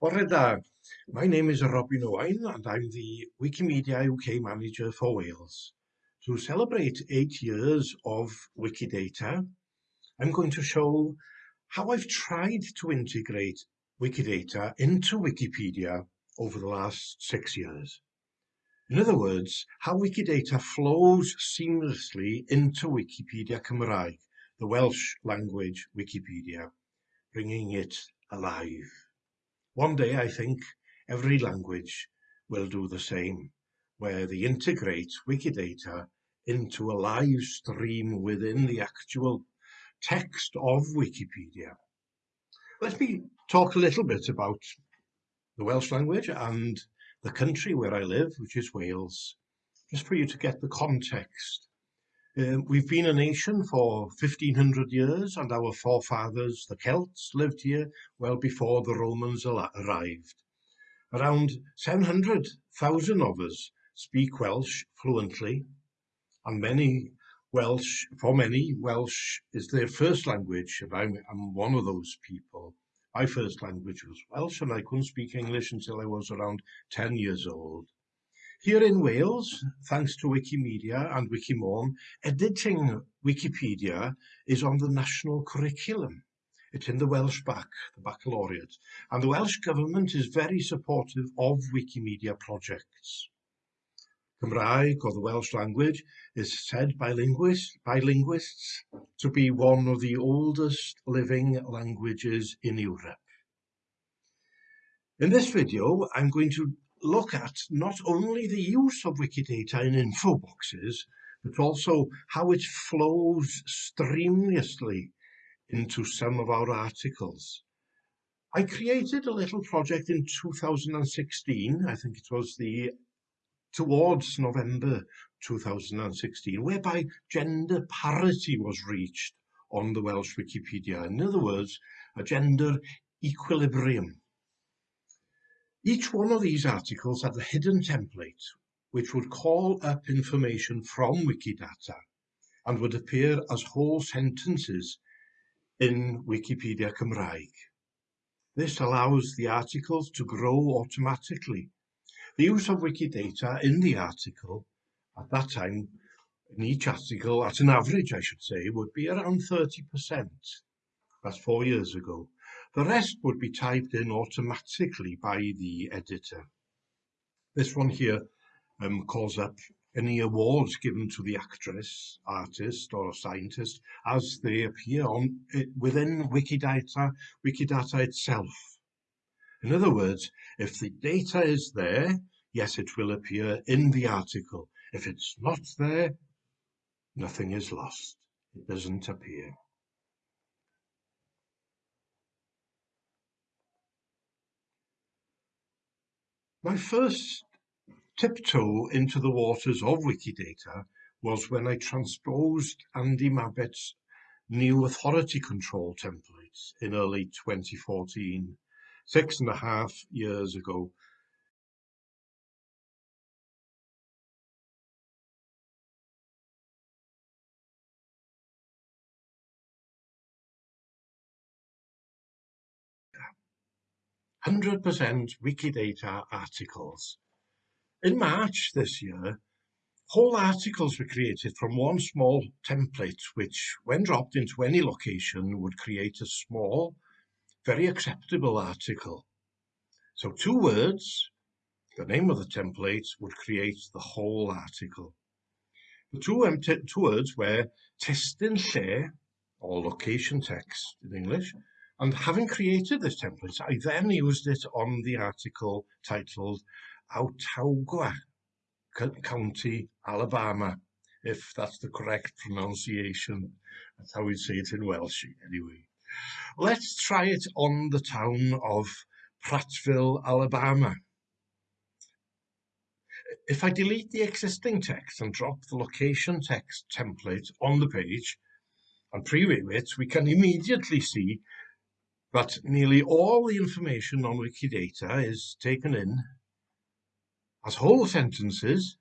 My name is Robin Owain and I'm the Wikimedia UK Manager for Wales. To celebrate eight years of Wikidata, I'm going to show how I've tried to integrate Wikidata into Wikipedia over the last six years. In other words, how Wikidata flows seamlessly into Wikipedia Cymraeg, the Welsh language Wikipedia, bringing it alive. One day, I think, every language will do the same, where they integrate Wikidata into a live stream within the actual text of Wikipedia. Let me talk a little bit about the Welsh language and the country where I live, which is Wales, just for you to get the context. Um, we've been a nation for 1500 years and our forefathers, the Celts, lived here well before the Romans arrived. Around 700,000 of us speak Welsh fluently and many Welsh, for many, Welsh is their first language and I'm, I'm one of those people. My first language was Welsh and I couldn't speak English until I was around 10 years old. Here in Wales, thanks to Wikimedia and Wikimôn, editing Wikipedia is on the national curriculum. It's in the Welsh Bac, the baccalaureate, and the Welsh Government is very supportive of Wikimedia projects. Cymraeg, or the Welsh language, is said by linguists, by linguists to be one of the oldest living languages in Europe. In this video, I'm going to look at not only the use of Wikidata in info boxes, but also how it flows streamlessly into some of our articles. I created a little project in 2016, I think it was the towards November 2016, whereby gender parity was reached on the Welsh Wikipedia. In other words, a gender equilibrium. Each one of these articles had a hidden template which would call up information from Wikidata and would appear as whole sentences in Wikipedia Cymraeg. This allows the articles to grow automatically. The use of Wikidata in the article at that time, in each article, at an average I should say, would be around 30%. That's four years ago. The rest would be typed in automatically by the editor. This one here um, calls up any awards given to the actress, artist or scientist as they appear on within Wikidata, Wikidata itself. In other words, if the data is there, yes, it will appear in the article. If it's not there, nothing is lost. It doesn't appear. My first tiptoe into the waters of Wikidata was when I transposed Andy Mabbett's new authority control templates in early 2014, six and a half years ago. Hundred percent Wikidata articles. In March this year, whole articles were created from one small template which, when dropped into any location, would create a small, very acceptable article. So two words, the name of the template, would create the whole article. The two, two words were testyn share, or location text in English, and having created this template, I then used it on the article titled Autauga County, Alabama, if that's the correct pronunciation. That's how we say it in Welsh, anyway. Let's try it on the town of Prattville, Alabama. If I delete the existing text and drop the location text template on the page and preview it, we can immediately see that nearly all the information on Wikidata is taken in as whole sentences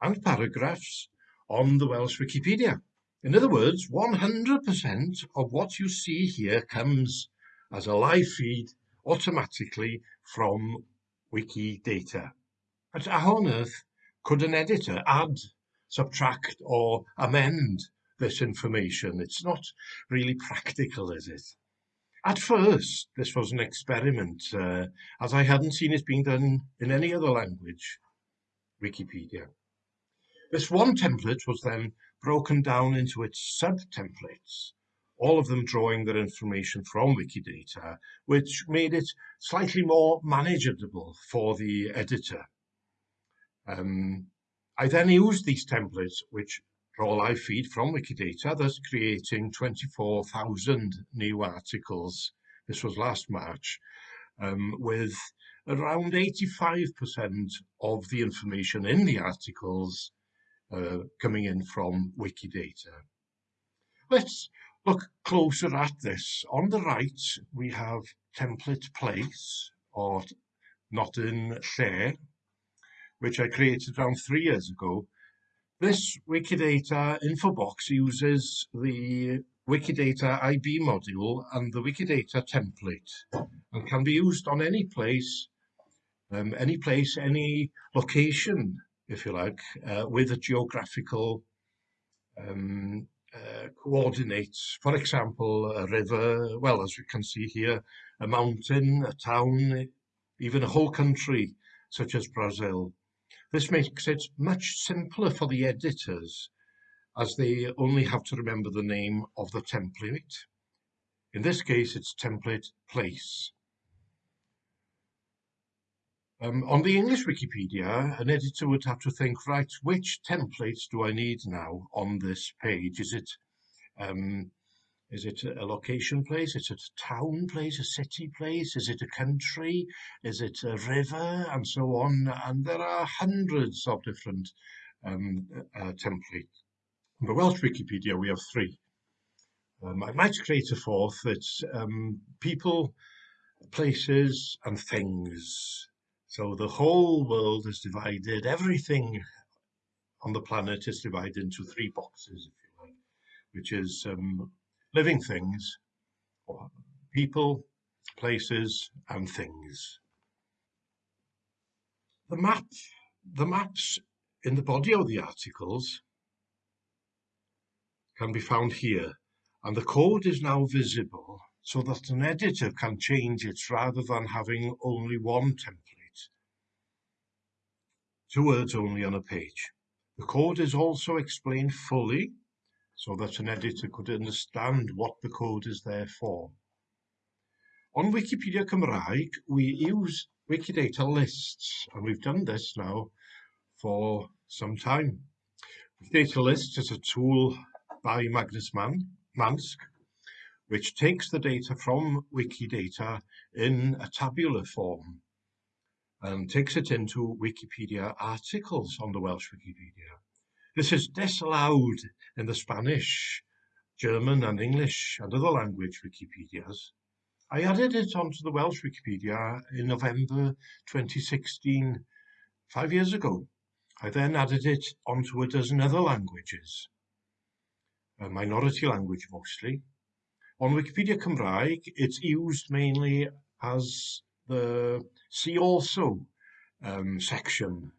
and paragraphs on the Welsh Wikipedia. In other words, 100% of what you see here comes as a live feed automatically from Wikidata. But how on earth could an editor add, subtract or amend this information? It's not really practical, is it? At first, this was an experiment, uh, as I hadn't seen it being done in any other language, Wikipedia. This one template was then broken down into its sub-templates, all of them drawing their information from Wikidata, which made it slightly more manageable for the editor. Um, I then used these templates, which draw live feed from Wikidata, thus creating 24,000 new articles. This was last March, um, with around 85% of the information in the articles uh, coming in from Wikidata. Let's look closer at this. On the right, we have template place, or not in share, which I created around three years ago. This Wikidata info box uses the Wikidata IB module and the Wikidata template and can be used on any place, um, any place, any location, if you like, uh, with a geographical um, uh, coordinates. For example, a river, well, as we can see here, a mountain, a town, even a whole country, such as Brazil. This makes it much simpler for the editors as they only have to remember the name of the template. In this case, it's template place. Um, on the English Wikipedia, an editor would have to think, right, which templates do I need now on this page? Is it um, is it a location place? Is it a town place, a city place? Is it a country? Is it a river? And so on. And there are hundreds of different um, uh, templates. In the Welsh Wikipedia, we have three. Um, I might create a fourth. It's um, people, places, and things. So the whole world is divided. Everything on the planet is divided into three boxes, if you like, which is um, living things, people, places, and things. The map, the maps in the body of the articles can be found here, and the code is now visible so that an editor can change it rather than having only one template. Two words only on a page. The code is also explained fully so that an editor could understand what the code is there for. On Wikipedia Cymraeg, we use Wikidata lists, and we've done this now for some time. Wikidata lists is a tool by Magnus Mann, Manske, which takes the data from Wikidata in a tabular form and takes it into Wikipedia articles on the Welsh Wikipedia. This is disallowed in the Spanish, German and English and other language Wikipedias. I added it onto the Welsh Wikipedia in November 2016, five years ago. I then added it onto a dozen other languages, a minority language mostly. On Wikipedia Cymraeg, it's used mainly as the see also um, section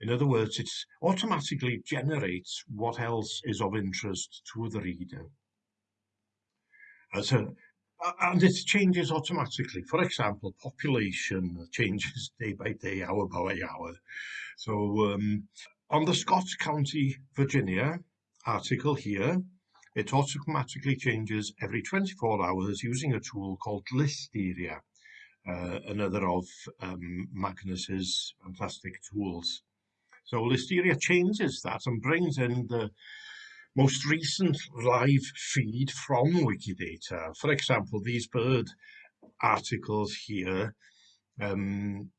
in other words, it automatically generates what else is of interest to the reader. As a, and it changes automatically. For example, population changes day by day, hour by hour. So um, on the Scott County, Virginia article here, it automatically changes every 24 hours using a tool called Listeria, uh, another of um, Magnus's fantastic tools. So Listeria changes that and brings in the most recent live feed from Wikidata. For example, these bird articles here, um,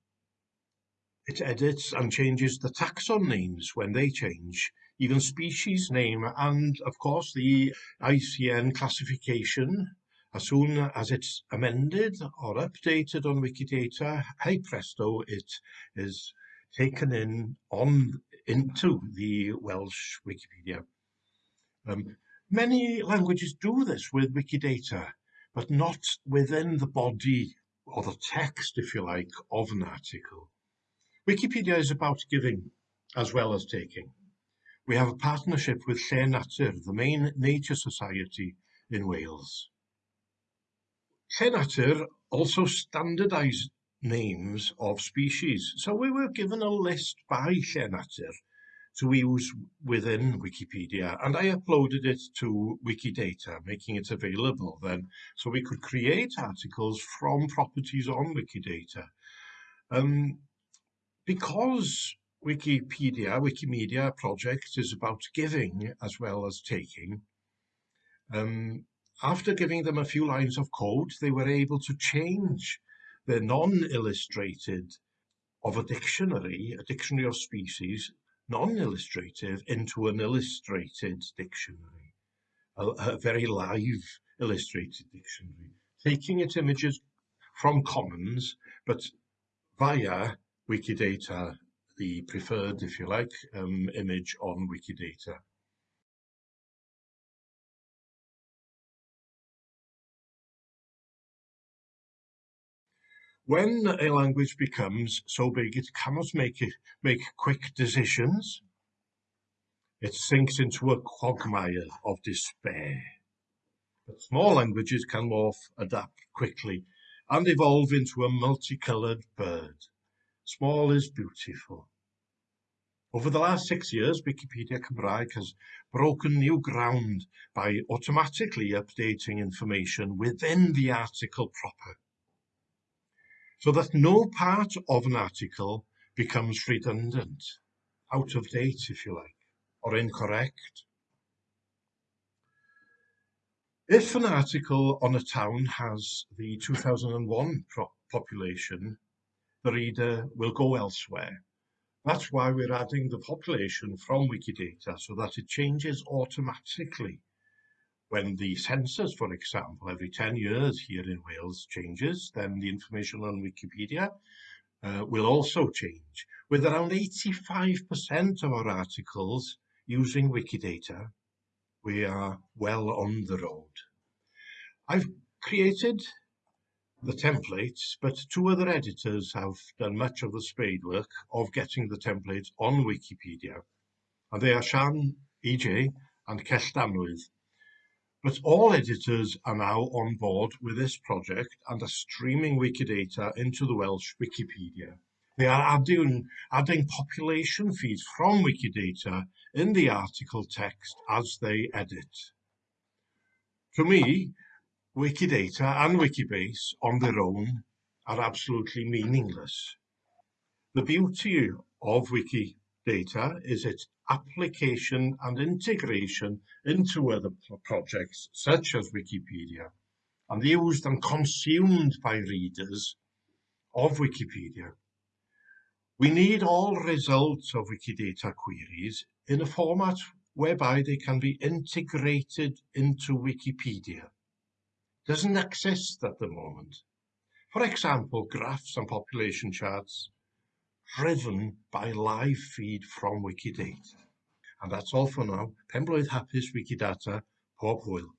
it edits and changes the taxon names when they change, even species name, and of course the ICN classification. As soon as it's amended or updated on Wikidata, hey presto, it is taken in on into the Welsh Wikipedia. Um, many languages do this with Wikidata, but not within the body or the text, if you like, of an article. Wikipedia is about giving as well as taking. We have a partnership with Llên Natur, the main nature society in Wales. Llên Natur also standardised names of species, so we were given a list by Llên Natur to use within Wikipedia, and I uploaded it to Wikidata, making it available then, so we could create articles from properties on Wikidata. Um, because Wikipedia, Wikimedia project is about giving as well as taking, um, after giving them a few lines of code, they were able to change the non-illustrated of a dictionary, a dictionary of species, non-illustrative into an illustrated dictionary, a, a, very live illustrated dictionary, taking its images from Commons, but via Wikidata, the preferred, if you like, um, image on Wikidata. When a language becomes so big it cannot make it make quick decisions, it sinks into a quagmire of despair. But small languages can morph, adapt quickly, and evolve into a multicolored bird. Small is beautiful. Over the last six years, Wikipedia Cymraeg has broken new ground by automatically updating information within the article proper so that no part of an article becomes redundant, out of date, if you like, or incorrect. If an article on a town has the 2001 population, the reader will go elsewhere. That's why we're adding the population from Wikidata so that it changes automatically when the census, for example, every 10 years here in Wales changes, then the information on Wikipedia uh, will also change. With around 85% of our articles using Wikidata, we are well on the road. I've created the templates, but two other editors have done much of the spade work of getting the templates on Wikipedia. And they are Sian EJ and Cell but all editors are now on board with this project and are streaming Wikidata into the Welsh Wikipedia. They are adding, adding population feeds from Wikidata in the article text as they edit. To me, Wikidata and Wikibase on their own are absolutely meaningless. The beauty of Wikidata is its application and integration into other projects such as Wikipedia and used and consumed by readers of Wikipedia. We need all results of Wikidata queries in a format whereby they can be integrated into Wikipedia. Doesn't exist at the moment. For example, graphs and population charts driven by live feed from Wikidata. And that's all for now. Blwydd hapus Wikidata, pob hwyl.